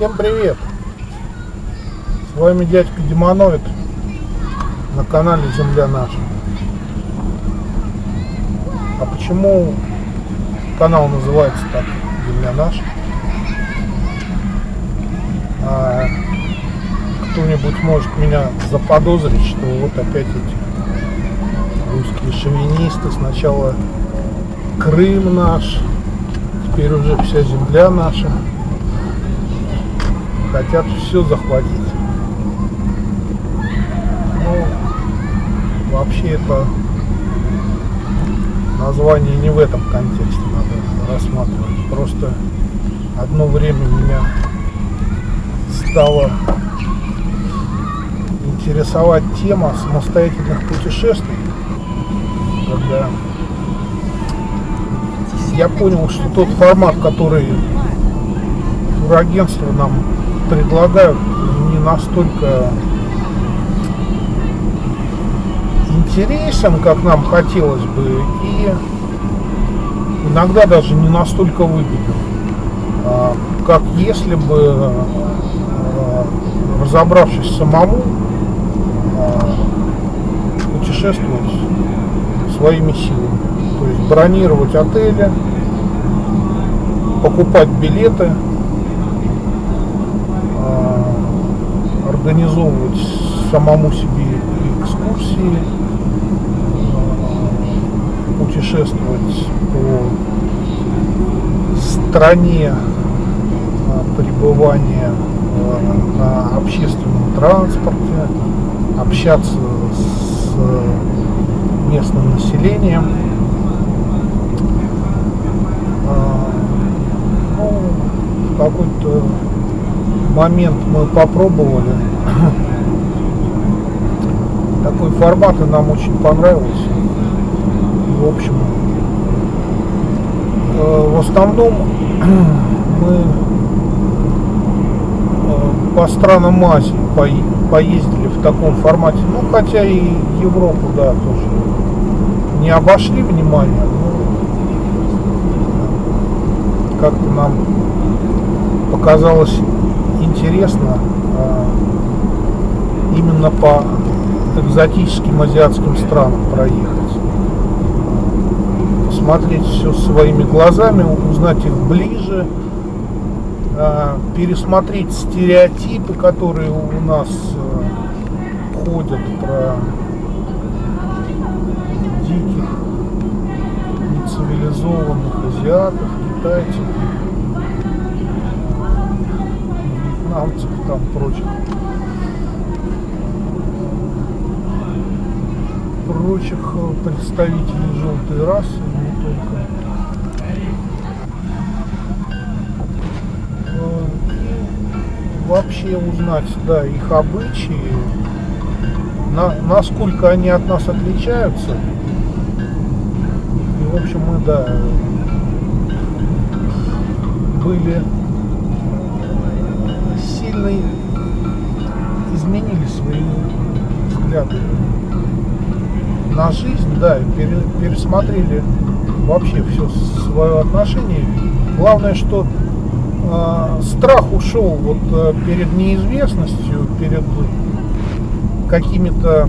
Всем привет! С вами дядька Демоноид на канале Земля Наша. А почему канал называется так Земля Наша? А, кто-нибудь может меня заподозрить, что вот опять эти русские шовинисты сначала Крым наш, теперь уже вся земля наша хотят все захватить. Ну, вообще это название не в этом контексте надо рассматривать. Просто одно время меня стала интересовать тема самостоятельных путешествий, когда я понял, что тот формат, который турагентство нам предлагают не настолько интересен, как нам хотелось бы, и иногда даже не настолько выгоден, а, как если бы, а, разобравшись самому, а, путешествовать своими силами. То есть бронировать отели, покупать билеты, организовывать самому себе экскурсии, э, путешествовать по стране э, пребывания э, на общественном транспорте, общаться с местным населением. Ну, какой-то момент мы попробовали. Такой формат и нам очень понравился. В общем, э, в основном мы э, по странам Азии поездили в таком формате. Ну, хотя и Европу, да, тоже не обошли внимание. Как-то нам показалось интересно а, именно по экзотическим азиатским странам проехать. Посмотреть все своими глазами, узнать их ближе, а, пересмотреть стереотипы, которые у нас а, ходят про диких, нецивилизованных азиатов, китайцев вьетнамцев, там прочих. прочих э, представителей желтой расы, не только. Э, вообще узнать, да, их обычаи, на, насколько они от нас отличаются. И, в общем, мы, да, были сильно изменили свои взгляды на жизнь, да, пересмотрели вообще все свое отношение. Главное, что э, страх ушел вот э, перед неизвестностью, перед какими-то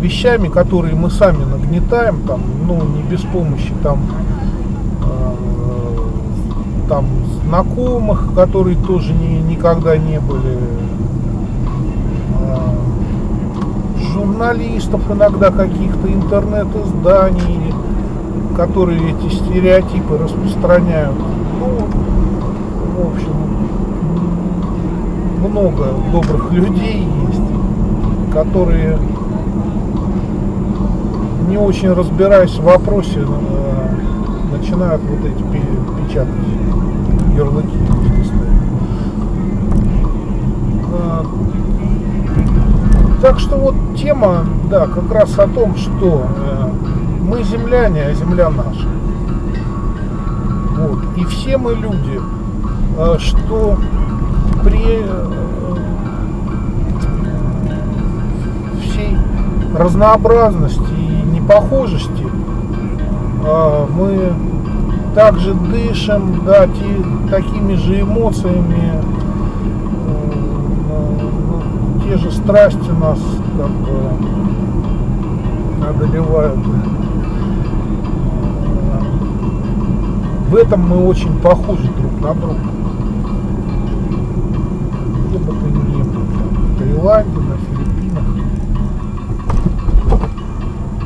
вещами, которые мы сами нагнетаем, там, ну, не без помощи там, э, там знакомых, которые тоже не, никогда не были, а, журналистов иногда каких-то интернет-изданий, которые эти стереотипы распространяют. Ну, в общем, много добрых людей есть, которые не очень разбираясь в вопросе, э, начинают вот эти печатать ярлыки а, Так что вот тема, да, как раз о том, что э, мы земляне, а земля наша. Вот. И все мы люди, э, что при э, всей разнообразности и непохожести мы также дышим, да, те, такими же эмоциями, э, ну, те же страсти нас как бы одолевают. В этом мы очень похожи друг на друга. Где бы ты ни был, в Таиланде, на Филиппинах,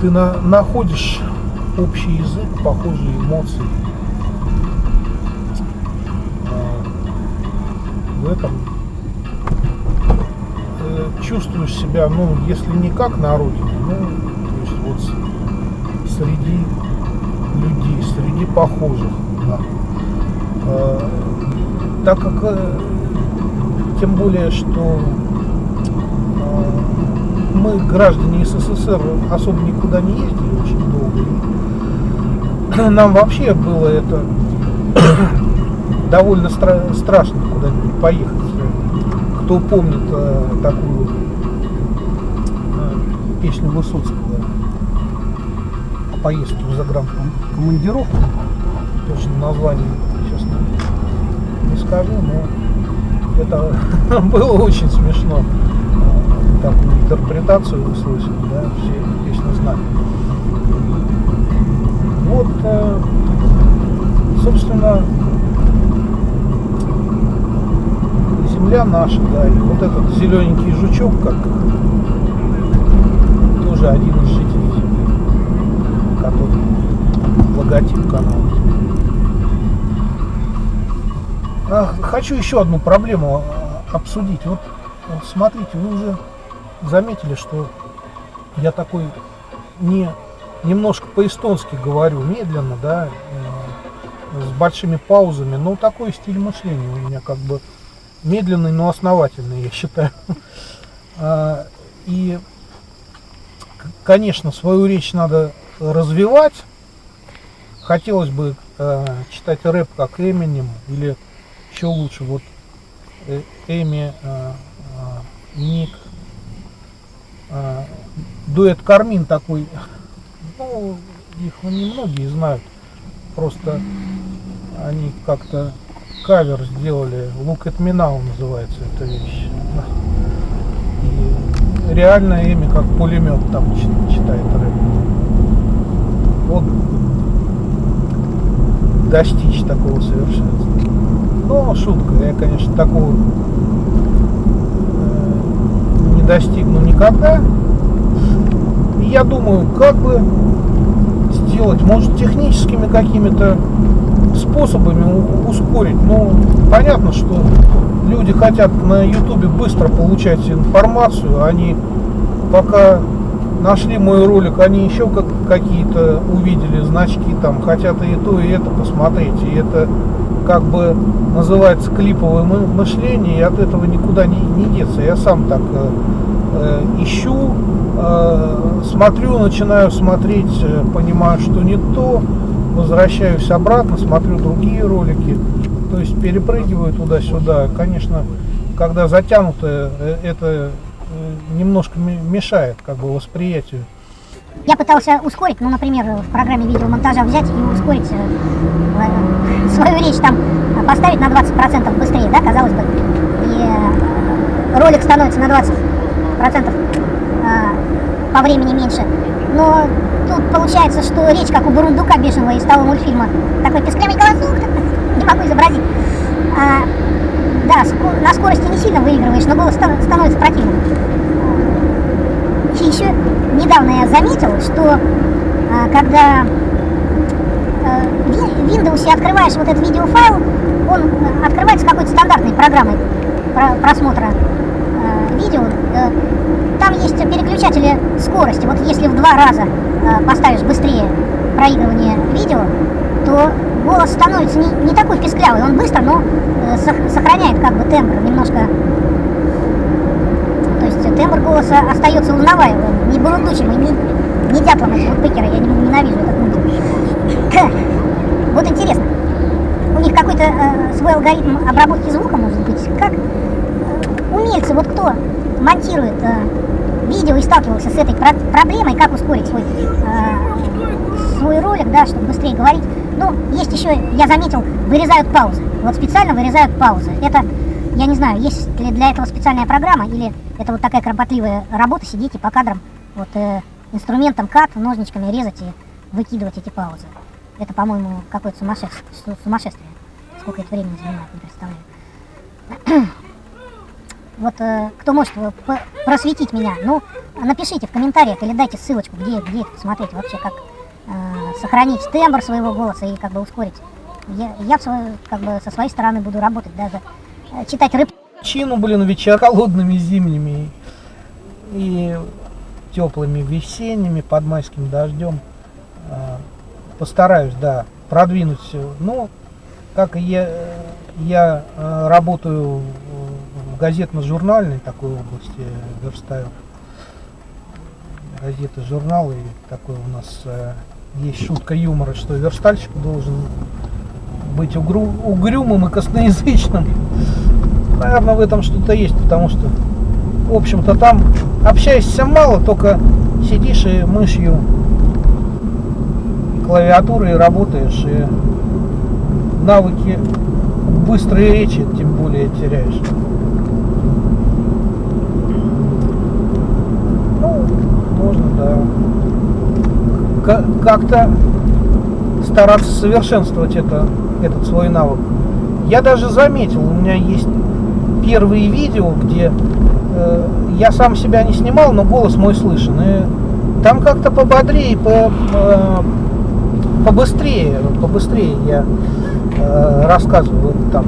ты на, находишь общий язык, похожие эмоции. В этом э, чувствуешь себя, ну, если не как на родине, ну, то есть вот среди людей, среди похожих. Да. Э, так как, э, тем более, что э, мы, граждане СССР, особо никуда не ездили очень долго. И нам вообще было это довольно стра страшно куда-нибудь поехать. Кто помнит э, такую э, песню Высоцкого о поездке в загранкомандировку, точно название сейчас не, не скажу, но это было очень смешно э, такую интерпретацию услышать, да, все песню знали. Вот, э, собственно, наша, да, и вот этот зелененький жучок, как тоже один из жителей который логотип канала. А, хочу еще одну проблему а, обсудить. Вот, вот смотрите, вы уже заметили, что я такой не немножко по-эстонски говорю, медленно, да, э, с большими паузами, но такой стиль мышления у меня как бы медленный, но основательный, я считаю. А, и, конечно, свою речь надо развивать. Хотелось бы э, читать рэп как Эминем, или еще лучше, вот э, Эми, э, Ник, дуэт Кармин такой, ну, их немногие знают, просто они как-то кавер сделали, Look at Me Now называется эта вещь. И реально имя как пулемет там читает рэп. Вот достичь такого совершенства. Но шутка, я, конечно, такого э, не достигну никогда. И я думаю, как бы сделать, может, техническими какими-то способами ускорить. Ну, понятно, что люди хотят на ютубе быстро получать информацию, они пока нашли мой ролик, они еще как какие-то увидели значки, там хотят и то, и это посмотреть. И это как бы называется клиповое мышление, и от этого никуда не, не деться. Я сам так э, э, ищу, э, смотрю, начинаю смотреть, э, понимаю, что не то, возвращаюсь обратно, смотрю другие ролики, то есть перепрыгиваю туда-сюда. Конечно, когда затянуто, э, это э, немножко мешает как бы восприятию. Я пытался ускорить, ну, например, в программе видеомонтажа взять и ускорить э, свою речь там, поставить на 20% быстрее, да, казалось бы. И ролик становится на 20% по времени меньше. Но тут получается, что речь как у Бурундука бешеного из того мультфильма. Такой песклявый голосок, не могу изобразить. А, да, на скорости не сильно выигрываешь, но голос становится противным. И еще недавно я заметил, что а, когда а, в Windows открываешь вот этот видеофайл, он открывается какой-то стандартной программой просмотра видео. Э, там есть переключатели скорости. Вот если в два раза э, поставишь быстрее проигрывание видео, то голос становится не, не такой песклявый. Он быстро, но э, сохраняет как бы тембр немножко. То есть тембр голоса остается узнаваемым, не бурундучим, не, не дятлом этого пыкера. Я ненавижу этот мультик. Вот интересно. У них какой-то э, свой алгоритм обработки звука может быть. Как э, умельцы, вот кто монтирует э, видео и сталкивался с этой про проблемой, как ускорить свой, э, свой ролик, да, чтобы быстрее говорить, Ну, есть еще, я заметил, вырезают паузы. Вот специально вырезают паузы. Это, я не знаю, есть ли для этого специальная программа, или это вот такая кропотливая работа, сидите по кадрам, вот э, инструментом кат, ножничками резать и выкидывать эти паузы. Это, по-моему, какое-то сумасшествие, сумасшествие. Сколько это времени занимает, не представляю. Вот э, кто может просветить меня, ну, напишите в комментариях или дайте ссылочку, где, где это посмотреть вообще, как э, сохранить тембр своего голоса и как бы ускорить. Я, я свою, как бы со своей стороны буду работать, даже э, читать рыб. Чину, блин, вечер холодными зимними и теплыми весенними под майским дождем. Э, постараюсь, да, продвинуть. Ну, как я, я э, работаю в газетно-журнальной такой области, верстаю газеты, журналы. Такой у нас э, есть шутка юмора, что верстальщик должен быть угрю, угрюмым и косноязычным. Наверное, в этом что-то есть, потому что, в общем-то, там общаешься мало, только сидишь и мышью клавиатурой работаешь, и навыки быстрой речи тем более теряешь. Ну, можно, да. Как-то стараться совершенствовать это, этот свой навык. Я даже заметил, у меня есть первые видео, где э, я сам себя не снимал, но голос мой слышен. И там как-то пободрее, по, э, побыстрее, побыстрее я э, рассказываю. Там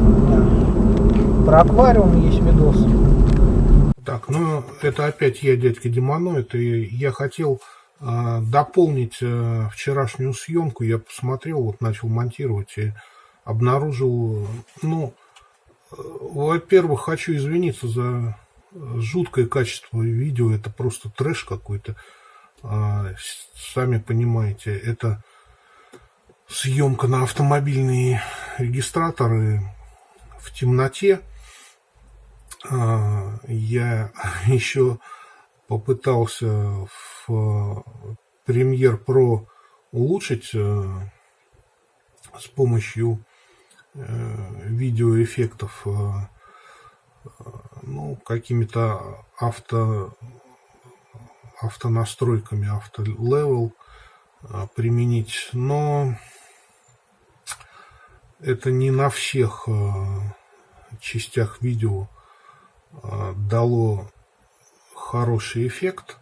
про аквариум есть видос. Так, ну это опять я, дядька Демоноид, и я хотел э, дополнить э, вчерашнюю съемку. Я посмотрел, вот начал монтировать и обнаружил, ну, э, во-первых, хочу извиниться за жуткое качество видео, это просто трэш какой-то. Э, сами понимаете, это съемка на автомобильные регистраторы в темноте. Я еще попытался в Premiere Pro улучшить э, с помощью э, видеоэффектов э, ну, какими-то авто, автонастройками, автолевел применить, но это не на всех э, частях видео э, дало хороший эффект.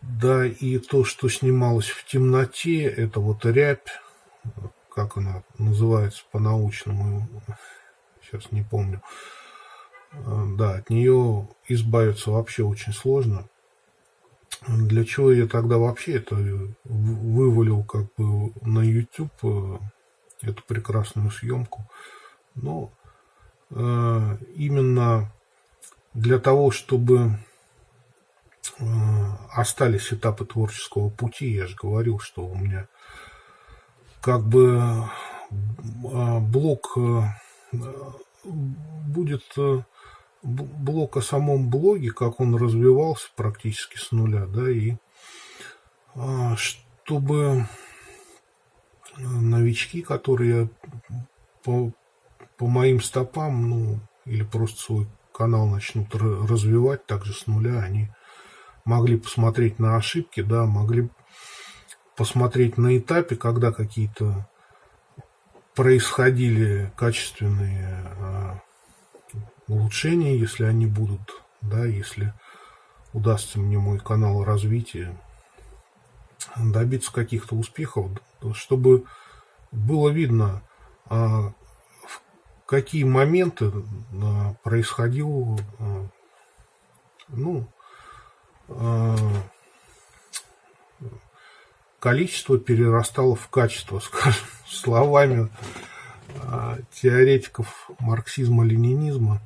Да, и то, что снималось в темноте, это вот рябь, как она называется по-научному, сейчас не помню. Да, от нее избавиться вообще очень сложно. Для чего я тогда вообще это вывалил как бы на YouTube, э, эту прекрасную съемку? Но э, именно для того, чтобы э, остались этапы творческого пути, я же говорил, что у меня как бы э, блок э, будет... Э, блок о самом блоге, как он развивался практически с нуля, да, и чтобы новички, которые по, моим стопам, ну, или просто свой канал начнут развивать также с нуля, они могли посмотреть на ошибки, да, могли посмотреть на этапе, когда какие-то происходили качественные а, улучшения, если они будут, да, если удастся мне мой канал развития добиться каких-то успехов, чтобы было видно, а, какие моменты а, происходил, а, ну, количество перерастало в качество, скажем, словами теоретиков марксизма-ленинизма.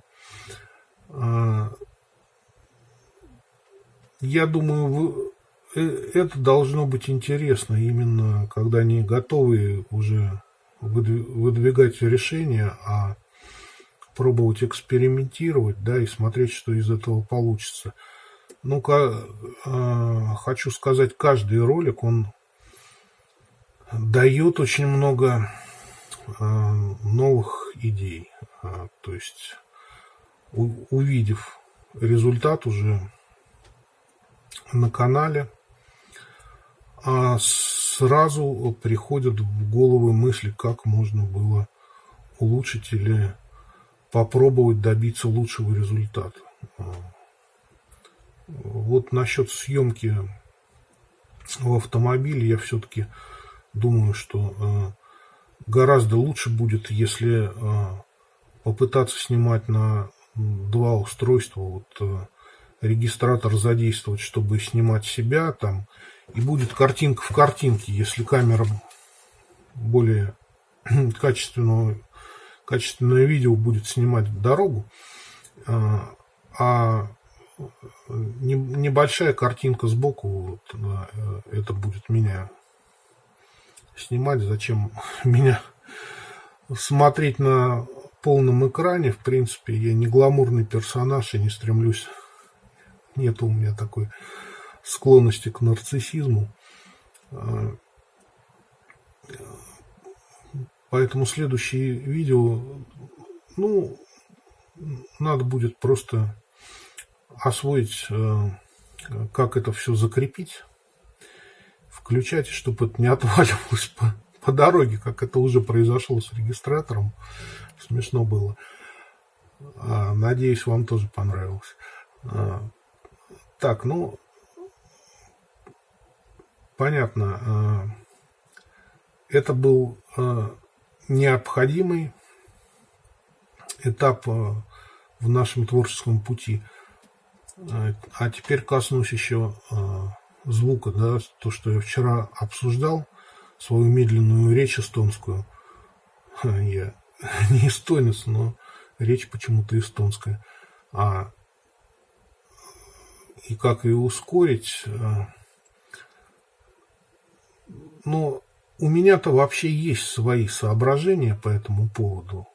Я думаю, э, это должно быть интересно именно, когда они готовы уже выдвигать решения, а пробовать экспериментировать, да, и смотреть, что из этого получится. Ну-ка, хочу сказать, каждый ролик, он дает очень много э, новых идей. Э, то есть, у, увидев результат уже на канале, а сразу приходят в головы мысли, как можно было улучшить или попробовать добиться лучшего результата. Вот насчет съемки в автомобиле я все-таки думаю, что э, гораздо лучше будет, если э, попытаться снимать на два устройства, вот регистратор задействовать, чтобы снимать себя там, и будет картинка в картинке, если камера более качественного, качественное видео будет снимать дорогу, а небольшая картинка сбоку, вот, э, это будет меня снимать. Зачем меня смотреть на полном экране? В принципе, я не гламурный персонаж и не стремлюсь. Нет у меня такой склонности к нарциссизму. Поэтому следующее видео, ну, надо будет просто освоить, э, как это все закрепить, включать, чтобы это не отваливалось по, по дороге, как это уже произошло с регистратором. Смешно было. А, надеюсь, вам тоже понравилось. А, так, ну, понятно. А, это был необходимый этап в нашем творческом пути. А теперь коснусь еще а, звука, да, то, что я вчера обсуждал, свою медленную речь эстонскую. Я не эстонец, но речь почему-то эстонская. А, и как ее ускорить? Ну, у меня-то вообще есть свои соображения по этому поводу.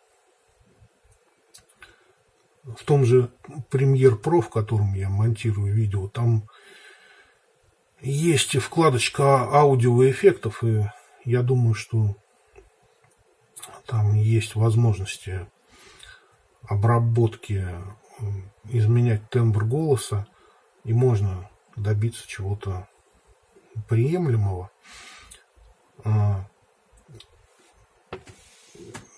В том же Premiere Pro, в котором я монтирую видео, там есть вкладочка аудиоэффектов, и я думаю, что там есть возможности обработки, изменять тембр голоса, и можно добиться чего-то приемлемого. А,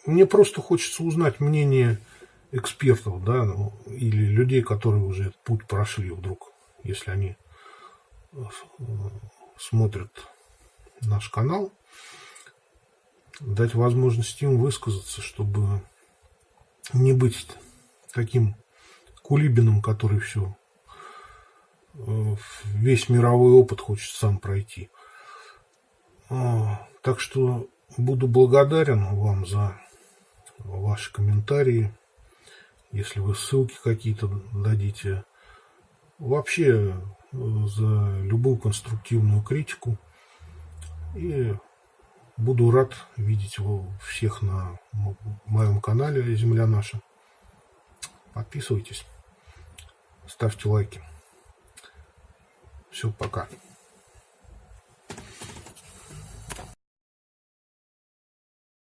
мне просто хочется узнать мнение экспертов, да, ну, или людей, которые уже этот путь прошли вдруг, если они э, смотрят наш канал, дать возможность им высказаться, чтобы не быть таким кулибином, который все, весь мировой опыт хочет сам пройти. А, так что буду благодарен вам за ваши комментарии, если вы ссылки какие-то дадите. Вообще за любую конструктивную критику. И буду рад видеть всех на моем канале «Земля наша». Подписывайтесь, ставьте лайки. Все, пока.